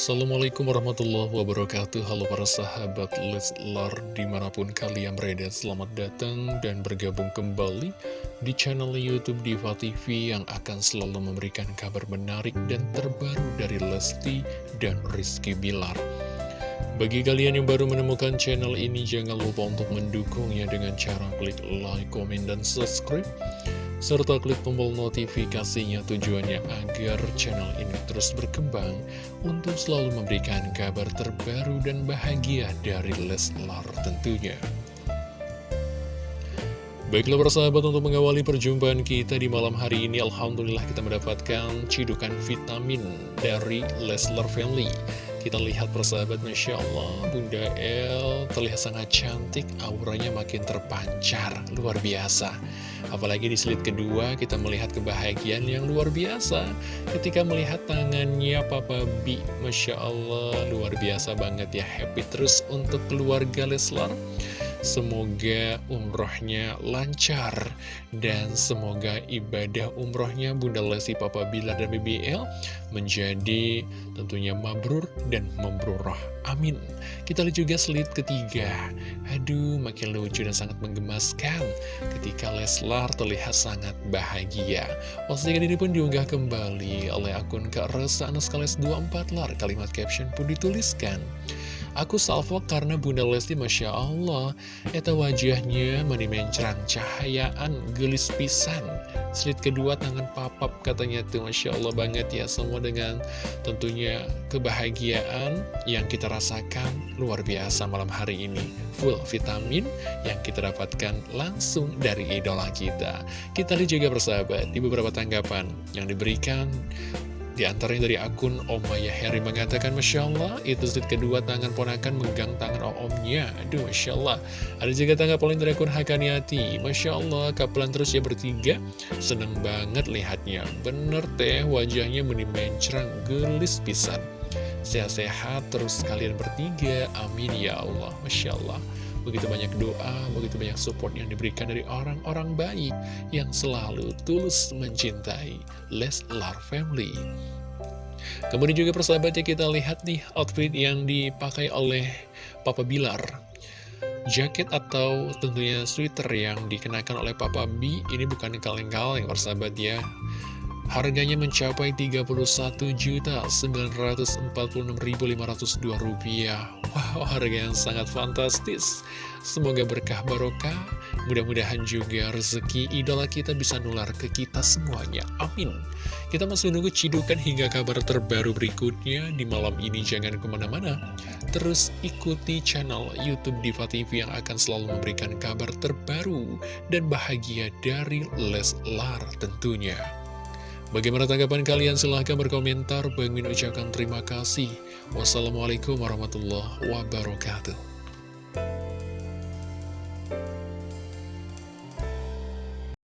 Assalamualaikum warahmatullahi wabarakatuh. Halo para sahabat Leslar Di mana pun kalian berada Selamat datang dan bergabung kembali Di channel Youtube Diva TV Yang akan selalu memberikan kabar menarik Dan terbaru dari Lesti dan Rizky Bilar. Bagi kalian yang baru menemukan channel ini, jangan lupa untuk mendukungnya dengan cara klik like, komen, dan subscribe serta klik tombol notifikasinya tujuannya agar channel ini terus berkembang untuk selalu memberikan kabar terbaru dan bahagia dari Leslar tentunya. Baiklah persahabat untuk mengawali perjumpaan kita di malam hari ini Alhamdulillah kita mendapatkan cidukan vitamin dari Leslar Family Kita lihat persahabat Masya Allah Bunda El terlihat sangat cantik Auranya makin terpancar Luar biasa Apalagi di slide kedua kita melihat kebahagiaan yang luar biasa. Ketika melihat tangannya Papa B Masya Allah luar biasa banget ya. Happy terus untuk keluarga Leslar Semoga umrohnya lancar dan semoga ibadah umrohnya Bunda Lesti Papa Bilar dan BBL menjadi tentunya mabrur dan membrurah. Amin. Kita lihat juga slide ketiga. Aduh, makin lucu dan sangat menggemaskan ketika Leslar terlihat sangat bahagia. Postingan ini pun diunggah kembali oleh akun Kak Resa Anaskales 24 lar. Kalimat caption pun dituliskan. Aku salvo karena Bunda Lesti Masya Allah Eta wajahnya menimencrang cahayaan gelis pisan. Slit kedua tangan papap katanya tuh Masya Allah banget ya Semua dengan tentunya kebahagiaan yang kita rasakan. Luar biasa malam hari ini. Full vitamin yang kita dapatkan langsung dari idola kita. Kita lihat juga persahabat di beberapa tanggapan yang diberikan di antaranya dari akun Omaya Heri mengatakan Masya Allah itu set kedua tangan ponakan megang tangan omnya. Aduh Masya Allah. Ada juga tanggapan dari akun Hakaniati. Masya Allah kapelan terus ya bertiga. Seneng banget lihatnya. Bener teh wajahnya menimencrang gelis pisan. Sehat-sehat terus kalian bertiga. Amin ya Allah. Masya Allah Begitu banyak doa, begitu banyak support yang diberikan dari orang-orang baik yang selalu tulus mencintai Leslar Family. Kemudian juga persahabatnya kita lihat nih outfit yang dipakai oleh Papa Bilar. Jaket atau tentunya sweater yang dikenakan oleh Papa B ini bukan kaleng-kaleng persahabat ya. Harganya mencapai Rp31.946.502. Wow, yang sangat fantastis. Semoga berkah barokah. Mudah-mudahan juga rezeki idola kita bisa nular ke kita semuanya. Amin. Kita masih menunggu cidukan hingga kabar terbaru berikutnya. Di malam ini jangan ke mana-mana. Terus ikuti channel Youtube Diva TV yang akan selalu memberikan kabar terbaru dan bahagia dari Leslar tentunya. Bagaimana tanggapan kalian? Silahkan berkomentar. Bang Min ucapkan terima kasih. Wassalamualaikum warahmatullahi wabarakatuh.